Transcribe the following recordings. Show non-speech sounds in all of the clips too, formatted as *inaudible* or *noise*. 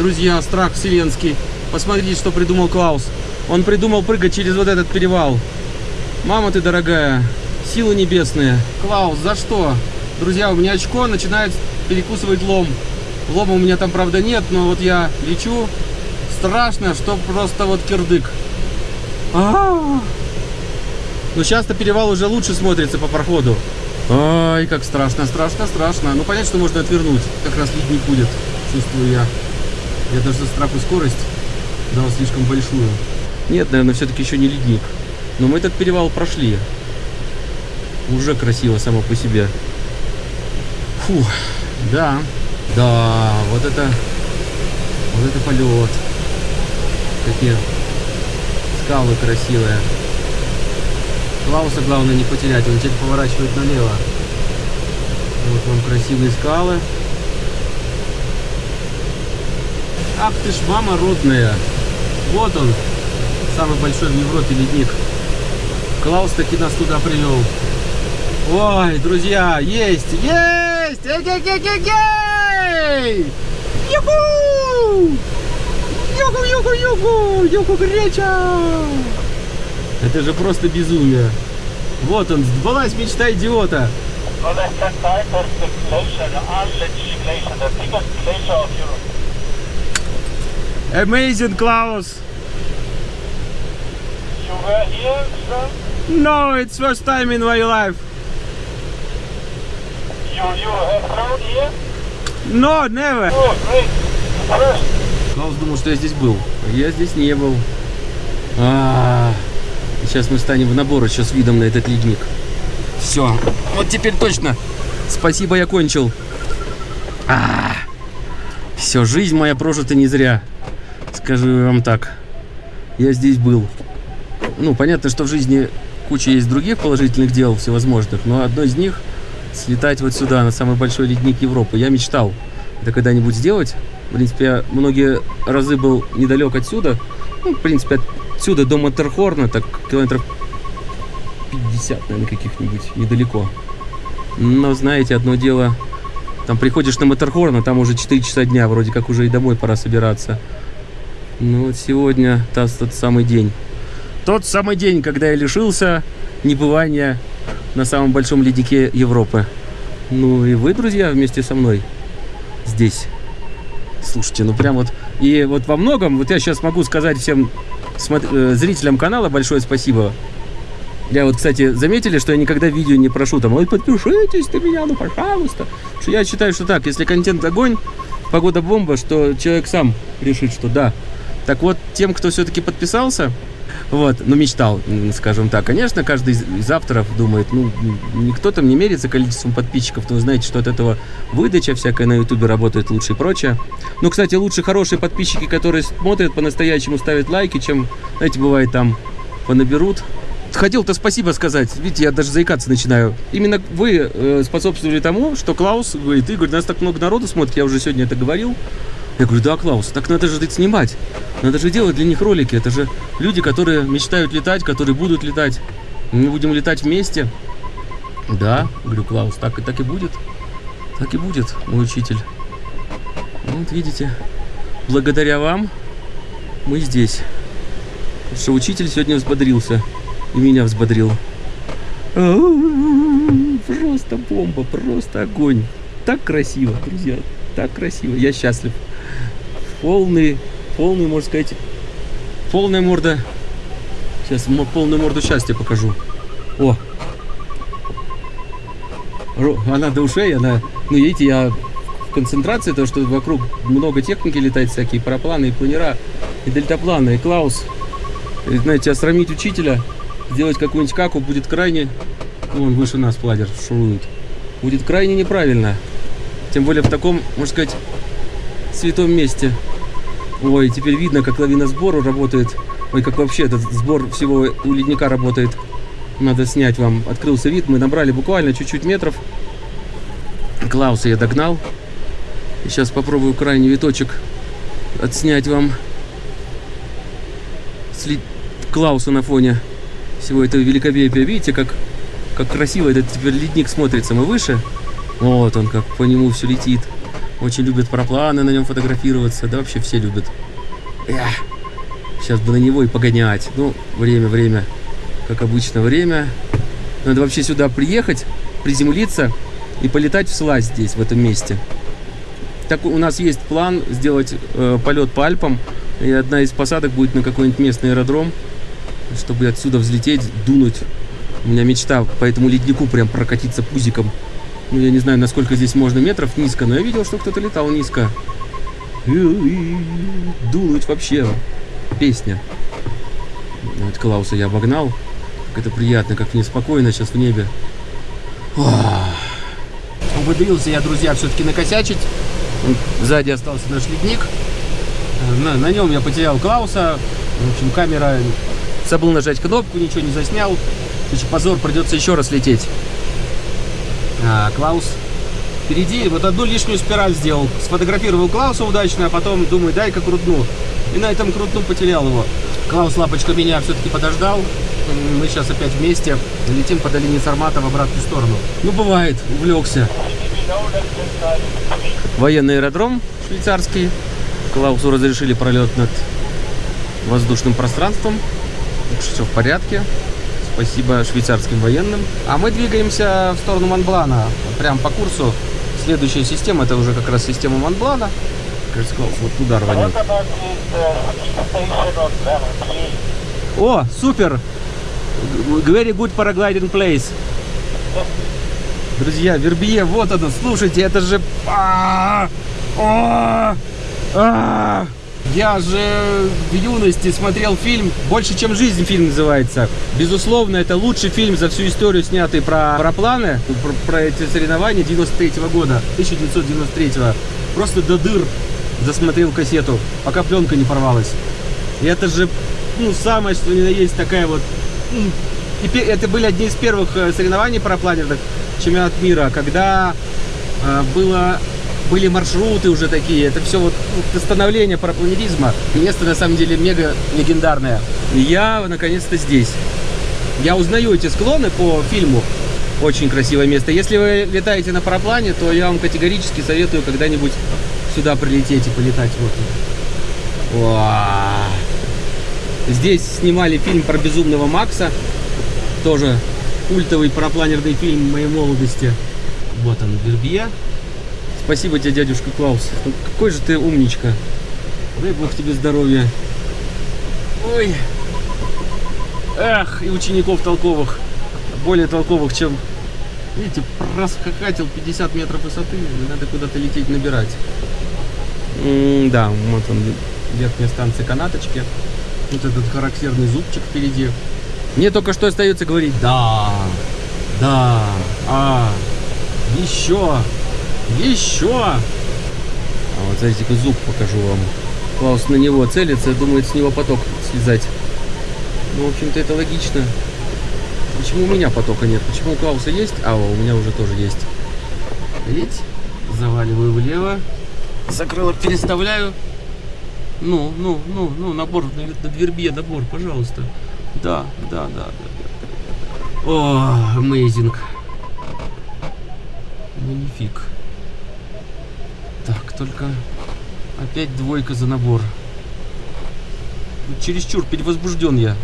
друзья, страх вселенский. Посмотрите, что придумал Клаус. Он придумал прыгать через вот этот перевал. Мама ты дорогая, силы небесные. Клаус, за что? Друзья, у меня очко начинает перекусывать лом. Лома у меня там, правда, нет, но вот я лечу. Страшно, что просто вот кирдык. А -а -а. Но сейчас-то перевал уже лучше смотрится по проходу. Ай, как страшно, страшно, страшно. Ну, понятно, что можно отвернуть. Как раз ледник будет, чувствую я. Я даже за страху скорость дал слишком большую. Нет, наверное, все-таки еще не ледник. Но мы этот перевал прошли. Уже красиво само по себе. Фу, да, да, вот это, вот это полет. Какие скалы красивые. Клауса главное не потерять, он теперь поворачивает налево. Вот вам красивые скалы. Ах ты ж мама родная. Вот он, самый большой в Европе ледник. Клаус таки нас туда привел. Ой, друзья, есть, есть! Эй-эй-эй-эй-эй! Юху! Юху, юху, юху! Юху греча! Это же просто безумие. Вот он, сбылась мечта идиота. Amazing, Klaus. You were here, sir? No, it's first time in my life. You, you have flown here? No, never. Oh, great. First. Клаус думал, что я здесь был. А я здесь не был. А -а -а. Сейчас мы станем в набор еще с видом на этот ледник. Все. Вот теперь точно. Спасибо, я кончил. А -а -а. Все, жизнь моя прожита не зря. Скажу вам так. Я здесь был. Ну, понятно, что в жизни куча есть других положительных дел всевозможных, но одно из них слетать вот сюда, на самый большой ледник Европы. Я мечтал это когда-нибудь сделать. В принципе, я многие разы был недалек отсюда. Ну, в принципе, отсюда до Матерхорна, так километров 50, наверное, каких-нибудь, недалеко. Но, знаете, одно дело, там приходишь на Матерхорн, а там уже 4 часа дня, вроде как уже и домой пора собираться. Ну, вот сегодня тот, тот самый день. Тот самый день, когда я лишился небывания на самом большом леднике Европы. Ну и вы, друзья, вместе со мной здесь. Слушайте, ну прям вот... И вот во многом, вот я сейчас могу сказать всем э, зрителям канала большое спасибо. Я вот, кстати, заметили, что я никогда видео не прошу там, ой, подпишитесь на меня, ну пожалуйста. Что я считаю, что так, если контент огонь, погода бомба, что человек сам решит, что да. Так вот, тем, кто все-таки подписался, вот, ну, мечтал, скажем так. Конечно, каждый из авторов думает, ну, никто там не мерится количеством подписчиков, то вы знаете, что от этого выдача всякая на ютубе работает лучше и прочее. Ну, кстати, лучше хорошие подписчики, которые смотрят по-настоящему, ставят лайки, чем, знаете, бывает там понаберут. Хотел-то спасибо сказать, видите, я даже заикаться начинаю. Именно вы э, способствовали тому, что Клаус говорит, Игорь, нас так много народу смотрит, я уже сегодня это говорил. Я говорю, да, Клаус, так надо же снимать. Надо же делать для них ролики. Это же люди, которые мечтают летать, которые будут летать. Мы будем летать вместе. Да, говорю, Клаус, так и так и будет. Так и будет, мой учитель. Вот видите, благодаря вам мы здесь. Потому что учитель сегодня взбодрился. И меня взбодрил. Просто бомба, просто огонь. Так красиво, друзья. Так красиво. Я счастлив полный, полный, можно сказать, полная морда. Сейчас полную морду счастья покажу. О! Она до ушей, она, ну видите, я в концентрации, то что вокруг много техники летает, всякие парапланы и планера, и дельтапланы, и Клаус. И, знаете, осрамить учителя, сделать какую-нибудь каку будет крайне, ну, он выше нас пладер шурует, будет крайне неправильно. Тем более в таком, можно сказать, святом месте. Ой, теперь видно, как лавина сбору работает. Ой, как вообще этот сбор всего у ледника работает. Надо снять вам. Открылся вид. Мы набрали буквально чуть-чуть метров. Клауса я догнал. И сейчас попробую крайний виточек отснять вам. Сли... Клауса на фоне всего этого великолепия. Видите, как, как красиво этот теперь ледник смотрится. Мы выше. Вот он, как по нему все летит. Очень любят парапланы на нем фотографироваться. Да вообще все любят. Эх, сейчас бы на него и погонять. Ну, время, время. Как обычно, время. Надо вообще сюда приехать, приземлиться и полетать в слазь здесь, в этом месте. Так у нас есть план сделать э, полет по Альпам. И одна из посадок будет на какой-нибудь местный аэродром, чтобы отсюда взлететь, дунуть. У меня мечта по этому леднику прям прокатиться пузиком. Ну, я не знаю, насколько здесь можно метров низко, но я видел, что кто-то летал низко. Дунуть вообще. Песня. Вот Клауса я обогнал. Как это приятно, как мне спокойно сейчас в небе. Умудрился я, друзья, все-таки накосячить. Сзади остался наш ледник. На, на нем я потерял Клауса. В общем, камера... Забыл нажать кнопку, ничего не заснял. Позор, придется еще раз лететь. А, Клаус впереди. Вот одну лишнюю спираль сделал. Сфотографировал Клауса удачно, а потом думаю, дай-ка крутну. И на этом крутну потерял его. Клаус Лапочка меня все-таки подождал. Мы сейчас опять вместе летим по долине Сармата в обратную сторону. Ну, бывает, увлекся. Военный аэродром швейцарский. Клаусу разрешили пролет над воздушным пространством. Все в порядке. Спасибо швейцарским военным. А мы двигаемся в сторону Монблана. Прям по курсу. Следующая система, это уже как раз система Монблана. Клаус вот туда рванет. О, супер! Very good paragliding place. Друзья, Вербие, вот оно, слушайте, это же... А, а, а. Я же в юности смотрел фильм «Больше, чем жизнь» фильм называется. Безусловно, это лучший фильм за всю историю, снятый про парапланы, про, про эти соревнования 93 -го года, 1993 -го. Просто до дыр засмотрел кассету, пока пленка не порвалась. И это же, ну, самое, что ни на есть такая вот... И это были одни из первых э, соревнований парапланерных чемпионат мира, когда э, было были маршруты уже такие, это все вот ну, становление парапланеризма. Место на самом деле мега легендарное. Я наконец-то здесь. Я узнаю эти склоны по фильму. Очень красивое место. Если вы летаете на параплане, то я вам категорически советую когда-нибудь сюда прилететь и полетать. Вот. Здесь снимали фильм про безумного Макса. Тоже культовый парапланерный фильм моей молодости. Вот он, Вербье. Спасибо тебе, дядюшка Клаус. Ну, какой же ты умничка. Дай бог тебе здоровья. Ой. Эх, и учеников толковых. Более толковых, чем... Видите, проскакатил 50 метров высоты. Надо куда-то лететь, набирать. М да, вот он, верхняя станция канаточки. Вот этот характерный зубчик впереди. Мне только что остается говорить «да», «да», «а», «еще», «еще». А вот смотрите, зуб покажу вам. Клаус на него целится, думает с него поток слезать. Ну, в общем-то, это логично. Почему у меня потока нет? Почему у Клауса есть? А, у меня уже тоже есть. Видите? Заваливаю влево. Закрылок переставляю. Ну, ну, ну, ну, набор на, на двербе, набор, пожалуйста. Да, да, да, да. О, amazing. Манифик. Так, только опять двойка за набор. Чересчур перевозбужден я.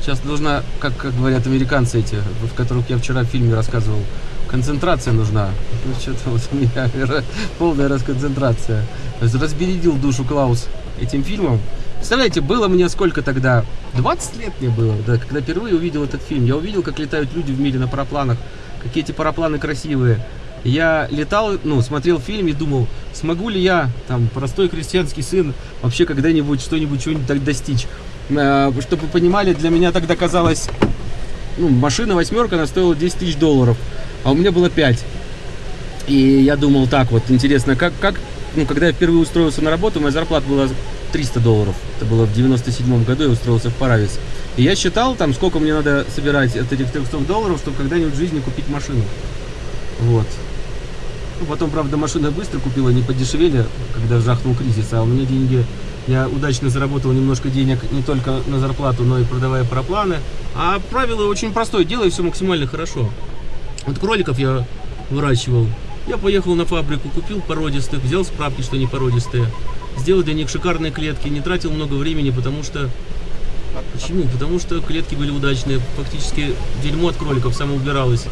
Сейчас должна, как, как говорят американцы эти, в которых я вчера в фильме рассказывал, концентрация нужна. *laughs* Ну, что-то вот у меня полная расконцентрация. Разбередил душу Клаус этим фильмом. Представляете, было мне сколько тогда? 20 лет мне было, да, когда впервые увидел этот фильм. Я увидел, как летают люди в мире на парапланах, какие эти парапланы красивые. Я летал, ну, смотрел фильм и думал, смогу ли я, там, простой крестьянский сын, вообще когда-нибудь что-нибудь, чего-нибудь так достичь. Э, чтобы вы понимали, для меня тогда казалось, ну, машина восьмерка, она стоила 10 тысяч долларов, а у меня было 5. И я думал так вот, интересно, как, как, ну, когда я впервые устроился на работу, моя зарплата была 300 долларов. Это было в 97 году, я устроился в Паравис. И я считал, там, сколько мне надо собирать от этих 300 долларов, чтобы когда-нибудь в жизни купить машину. Вот. Потом, правда, машина быстро купила, не подешевели, когда жахнул кризис, а у меня деньги, я удачно заработал немножко денег не только на зарплату, но и продавая парапланы. А правило очень простое, делай все максимально хорошо. Вот кроликов я выращивал Я поехал на фабрику, купил породистых, взял справки, что они породистые. Сделал для них шикарные клетки, не тратил много времени, потому что... Почему? Потому что клетки были удачные, фактически дерьмо от кроликов самоубиралось.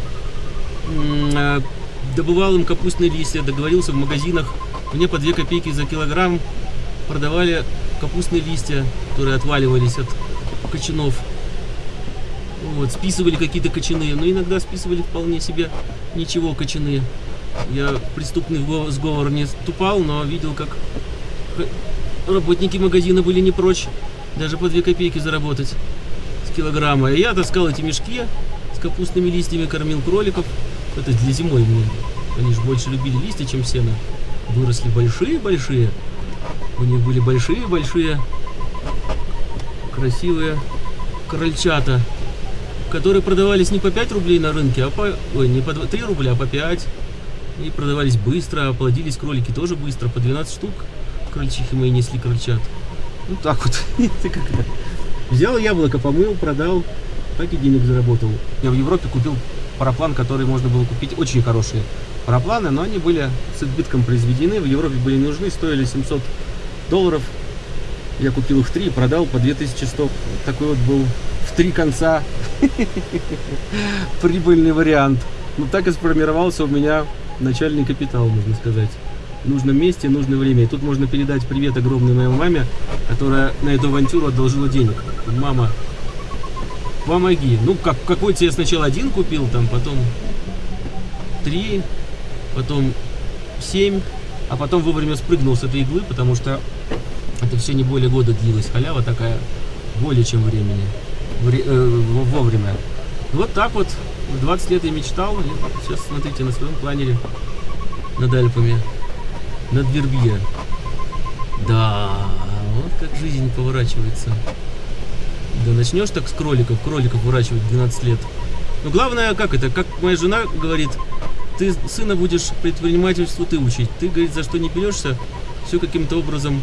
Добывал им капустные листья, договорился в магазинах. Мне по 2 копейки за килограмм продавали капустные листья, которые отваливались от кочанов. Вот, списывали какие-то кочаны, но иногда списывали вполне себе ничего кочаны. Я преступный сговор не ступал, но видел, как работники магазина были не прочь даже по 2 копейки заработать с килограмма. И я таскал эти мешки с капустными листьями, кормил кроликов. Это для зимой мне. Они же больше любили листья, чем сено. Выросли большие-большие. У них были большие-большие красивые крольчата, которые продавались не по 5 рублей на рынке, а по... Ой, не по 3 рубля, а по 5. И продавались быстро, а плодились кролики тоже быстро, по 12 штук. Крольчихи мои несли крольчат. Ну так вот. *laughs* Взял яблоко, помыл, продал, так и денег заработал. Я в Европе купил параплан, который можно было купить, очень хорошие парапланы, но они были с избытком произведены, в Европе были нужны, стоили 700 долларов. Я купил их три и продал по 2100. Вот такой вот был в три конца *laughs* прибыльный вариант. Ну так и сформировался у меня начальный капитал, можно сказать. В нужном месте, нужное время. И тут можно передать привет огромной моей маме, которая на эту авантюру одолжила денег. Мама, помоги. Ну, как, какой-то я сначала один купил, там, потом три, потом семь, а потом вовремя спрыгнул с этой иглы, потому что это все не более года длилось. Халява такая более чем времени. Вре- э, во- вовремя. Вот так вот. В 20 лет я мечтал. И сейчас смотрите на своем планере над Альпами. Над Вербье. Да, вот как жизнь поворачивается. Да начнешь так с кроликов, кроликов выращивать в 12 лет. Но главное, как это, как моя жена говорит, ты сына будешь предпринимательству ты учить. Ты, говорит, за что не берешься, все каким-то образом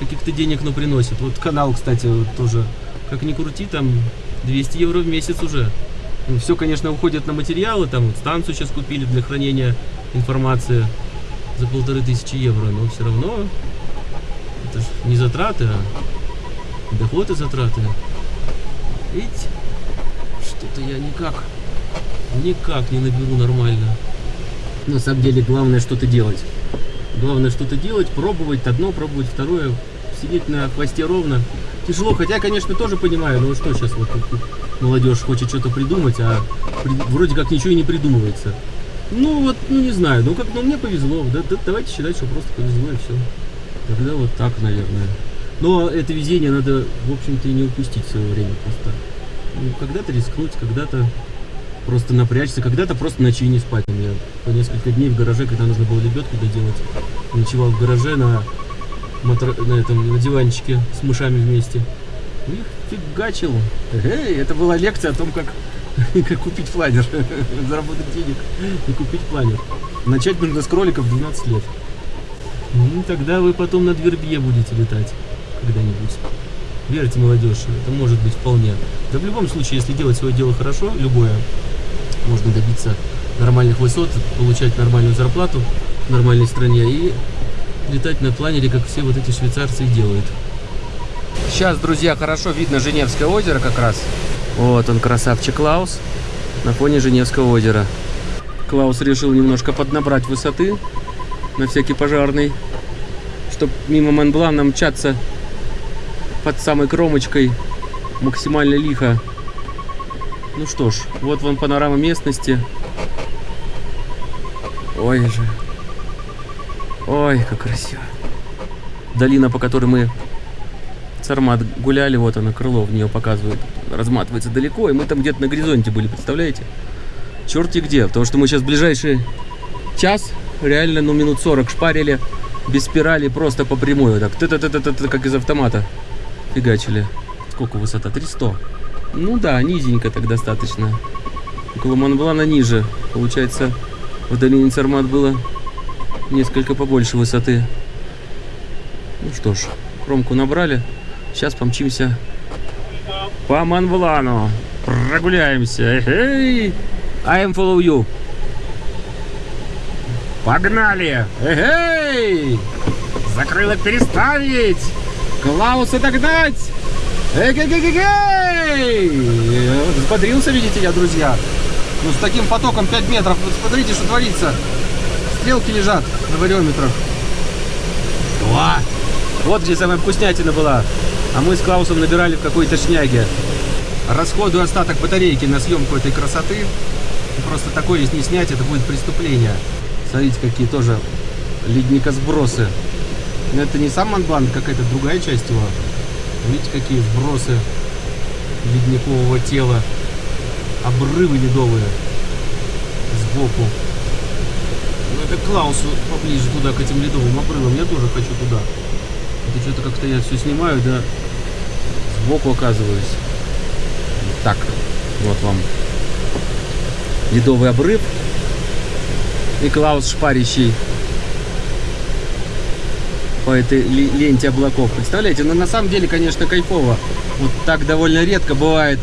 каких-то денег, но приносит. Вот канал, кстати, вот тоже, как ни крути, там 200 евро в месяц уже. все, конечно, уходит на материалы, там вот станцию сейчас купили для хранения информации за полторы тысячи евро, но все равно это ж не затраты, а доход и затраты. Ведь что-то я никак, никак не наберу нормально. На самом деле главное что-то делать. Главное что-то делать, пробовать одно, пробовать второе, сидеть на хвосте ровно. Тяжело, хотя, конечно, тоже понимаю, ну что сейчас вот молодежь хочет что-то придумать, а при- вроде как ничего и не придумывается. Ну вот, ну не знаю, ну как, ну мне повезло, да, да, давайте считать, что просто повезло и все. Тогда вот так, наверное. Но это везение надо, в общем-то, и не упустить в свое время просто. Ну, когда-то рискнуть, когда-то просто напрячься, когда-то просто ночи не спать. У меня по несколько дней в гараже, когда нужно было лебедку доделать, ночевал в гараже на, матра- на, этом, на диванчике с мышами вместе. Их фигачил. Эй, это была лекция о том, как, *laughs* как купить планер, *laughs* заработать денег и купить планер. Начать нужно с кроликов в 12 лет. Ну, тогда вы потом над Вербье будете летать когда-нибудь. Верьте, молодежь, это может быть вполне. Да в любом случае, если делать свое дело хорошо, любое, можно добиться нормальных высот, получать нормальную зарплату в нормальной стране и летать на планере, как все вот эти швейцарцы делают. Сейчас, друзья, хорошо видно Женевское озеро как раз. Вот он, красавчик Клаус, на фоне Женевского озера. Клаус решил немножко поднабрать высоты на всякий пожарный, чтобы мимо Монблана мчаться под самой кромочкой максимально лихо. Ну что ж, вот вон панорама местности. Ой же. Ой, как красиво. Долина, по которой мы Сармат гуляли, вот она, крыло в нее показывает, разматывается далеко, и мы там где-то на горизонте были, представляете? Черти где, потому что мы сейчас ближайший час, реально, ну, минут 40 шпарили, без спирали, просто по прямой, вот так, ты ты ты ты ты как из автомата фигачили. Сколько высота? 300. Ну да, низенько так достаточно. Около Монблана ниже. Получается, в долине Цармат было несколько побольше высоты. Ну что ж, кромку набрали. Сейчас помчимся по Монблану. Прогуляемся. Эй! I am follow you. Погнали! Эй! Закрылок переставить! Клауса догнать! Эй-гей-гей-гей! Взбодрился, видите я, друзья. Ну, с таким потоком 5 метров. Вот смотрите, что творится. Стрелки лежат на вариометрах. О! Вот где самая вкуснятина была. А мы с Клаусом набирали в какой-то шняге. Расходую остаток батарейки на съемку этой красоты. Просто такое, если не снять, это будет преступление. Смотрите, какие тоже ледникосбросы. Но это не сам Монблан, какая-то другая часть его. Видите, какие сбросы ледникового тела. Обрывы ледовые сбоку. Ну, это Клаусу поближе туда, к этим ледовым обрывам. Я тоже хочу туда. Это что-то как-то я все снимаю, да сбоку оказываюсь. Так, вот вам ледовый обрыв. И Клаус шпарящий по этой ленте облаков. Представляете? Ну, на самом деле, конечно, кайфово. Вот так довольно редко бывает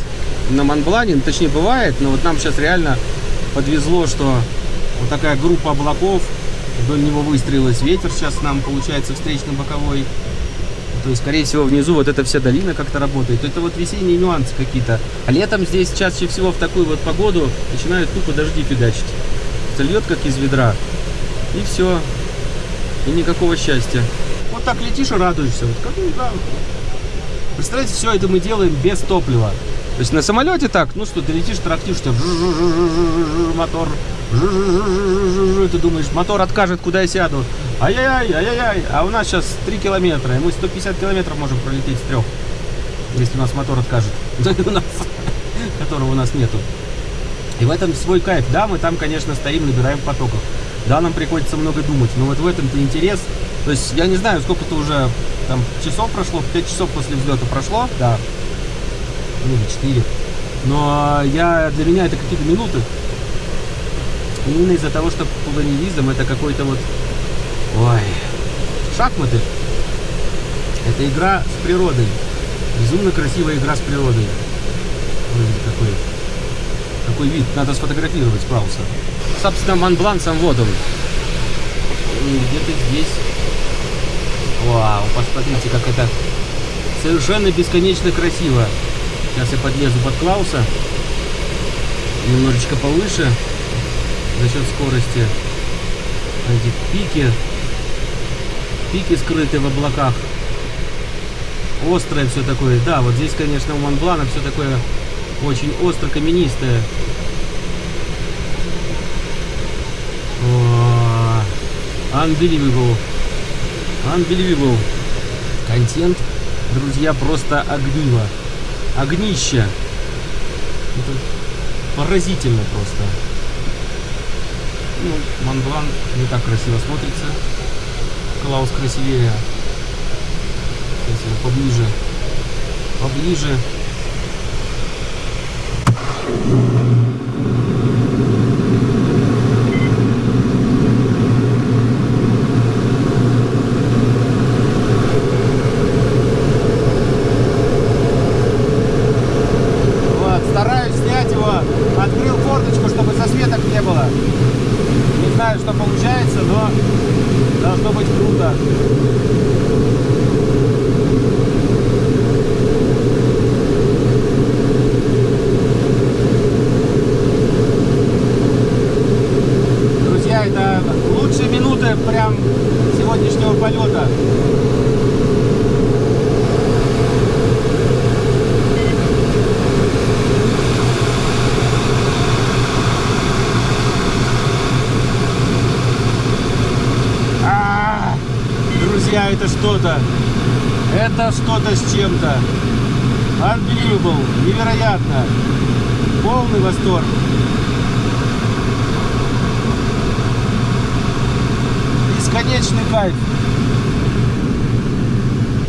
на Монблане, ну, точнее бывает, но вот нам сейчас реально подвезло, что вот такая группа облаков, вдоль него выстроилась ветер сейчас нам получается встречно-боковой. То есть, скорее всего, внизу вот эта вся долина как-то работает. Это вот весенние нюансы какие-то. А летом здесь чаще всего в такую вот погоду начинают тупо дожди фигачить. Льет как из ведра. И все. И никакого счастья. Так летишь и радуешься. Вот как, да. Представляете, все это мы делаем без топлива. То есть на самолете так, ну что, ты летишь, трактишь, мотор, ты думаешь, мотор откажет, куда я сяду. Ай-яй-яй, ай-яй-яй. А у нас сейчас 3 километра, и мы 150 километров можем пролететь с трех, если у нас мотор откажет. *laughs* Которого у нас нету. И в этом свой кайф. Да, мы там, конечно, стоим, набираем в потоках. Да, нам приходится много думать, но вот в этом-то интерес. То есть, я не знаю, сколько-то уже там часов прошло, 5 часов после взлета прошло, да, ну, или 4. Но я, для меня это какие-то минуты. Именно из-за того, что полоневизм это какой-то вот... Ой, шахматы. Это игра с природой. Безумно красивая игра с природой. Смотрите, какой, какой вид. Надо сфотографировать Прауса. Собственно, Монблан сам вот он. Где-то здесь. Вау, посмотрите, как это совершенно бесконечно красиво. Сейчас я подлезу под Клауса. Немножечко повыше. За счет скорости. Эти пики. Пики скрыты в облаках. Острое все такое. Да, вот здесь, конечно, у Монблана все такое очень остро каменистое. О, Unbelievable. Unbelievable. Контент, друзья, просто огниво. Огнище. Это поразительно просто. Ну, Монблан не так красиво смотрится. Клаус красивее. Сейчас поближе. Поближе. Вот, стараюсь снять его. Открыл форточку, чтобы засветок не было. Не знаю, что получается, но должно быть круто. Друзья, это лучшие минуты прям сегодняшнего полета. А, Друзья, это что-то. Это что-то с чем-то. Unbelievable. Невероятно. Полный восторг. Бесконечный кайф.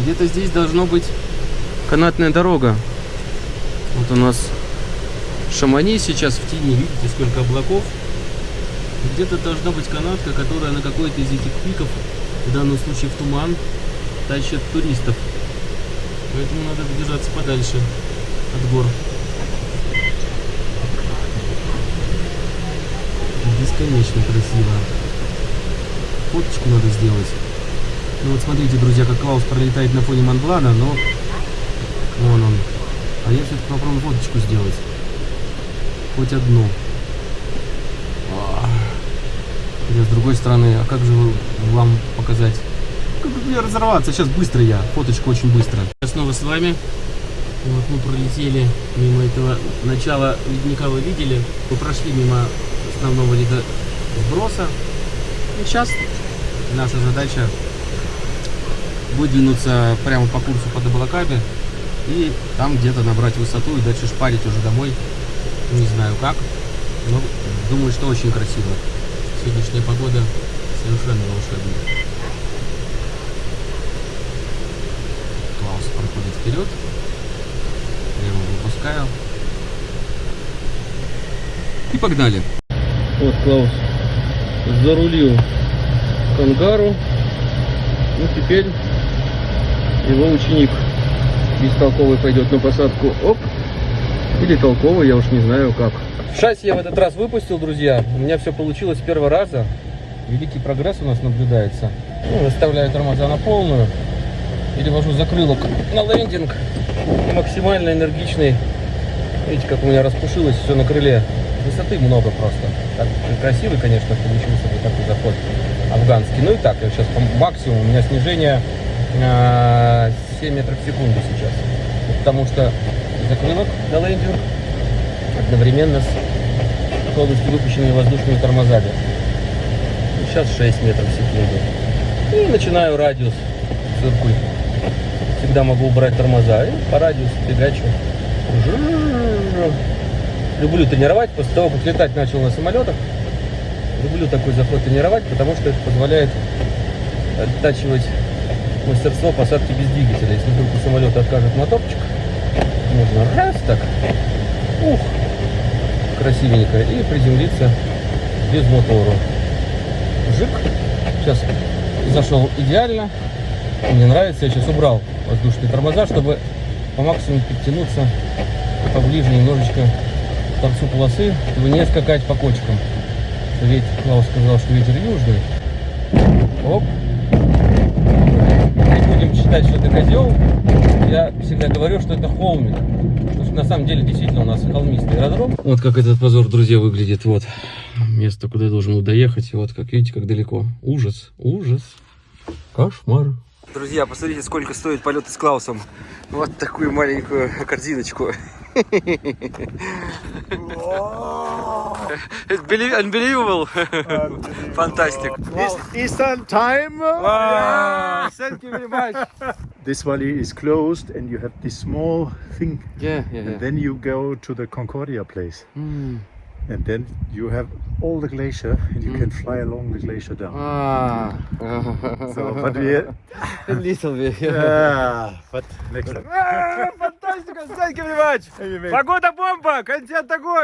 Где-то здесь должно быть канатная дорога. Вот у нас Шамани сейчас в тени. Видите, сколько облаков. Где-то должна быть канатка, которая на какой-то из этих пиков, в данном случае в туман, тащит туристов. Поэтому надо держаться подальше от гор. Бесконечно красиво. фоточку надо сделать. Ну вот смотрите, друзья, как Клаус пролетает на фоне Монблана, но вон он. А я все-таки попробую фоточку сделать. Хоть одну. А. Хотя с другой стороны, а как же вам показать? Как бы мне разорваться? Сейчас быстро я. Фоточку очень быстро. Я снова с вами. Вот мы пролетели мимо этого начала ледника, вы видели. Мы прошли мимо основного ледосброса. И сейчас наша задача выдвинуться прямо по курсу под облаками и там где-то набрать высоту и дальше шпарить уже домой. Не знаю как, но думаю, что очень красиво. Сегодняшняя погода совершенно волшебная. Клаус проходит вперед. Я его выпускаю. И погнали. Вот Клаус зарулил к ангару. Ну, теперь его ученик бестолковый пойдет на посадку. Оп. Или толковый, я уж не знаю как. Шасси я в этот раз выпустил, друзья. У меня все получилось с первого раза. Великий прогресс у нас наблюдается. Ну, выставляю тормоза на полную. Перевожу закрылок на лендинг. Максимально энергичный. Видите, как у меня распушилось все на крыле. Высоты много просто. Так, красивый, конечно, получился вот такой заход афганский. Ну и так, я сейчас по максимуму. У меня снижение а, 7 метров в секунду сейчас. Потому что закрылок на лендинг одновременно с полностью выпущенными воздушными тормозами. Ну, Сейчас 6 метров в секунду. И начинаю радиус циркуль. Всегда могу убрать тормоза. И по радиусу фигачу. Люблю тренировать. После того, как летать начал на самолетах, люблю такой заход тренировать, потому что это позволяет оттачивать мастерство посадки без двигателя. Если вдруг у самолета откажет моторчик, можно раз так, ух, красивенько, и приземлиться без мотора. Жик. Сейчас зашел идеально. Мне нравится. Я сейчас убрал воздушные тормоза, чтобы по максимуму подтянуться поближе немножечко к торцу полосы, чтобы не скакать по кочкам. Ветер, Клаус сказал, что ветер южный. Оп. Не будем считать, что это козел. Я всегда говорю, что это холмик. Что на самом деле действительно у нас холмистый аэродром. Вот как этот позор, друзья, выглядит. Вот место, куда я должен был доехать. И вот как видите, как далеко. Ужас, ужас, кошмар. Друзья, посмотрите, сколько стоит полеты с Клаусом. Вот такую маленькую корзиночку. It's unbelievable. Fantastic. East, Eastern time. Wow, thank you very much. This valley is closed, and you have this small thing. Yeah, yeah, And yeah. then you go to the Concordia place, Mm. and then you have all the glacier, and you can fly along the glacier down. Ah. So, but we, A *laughs* little bit. *laughs* yeah, but next time. Фантастика, thank you very much. Погода бомба, контент огонь.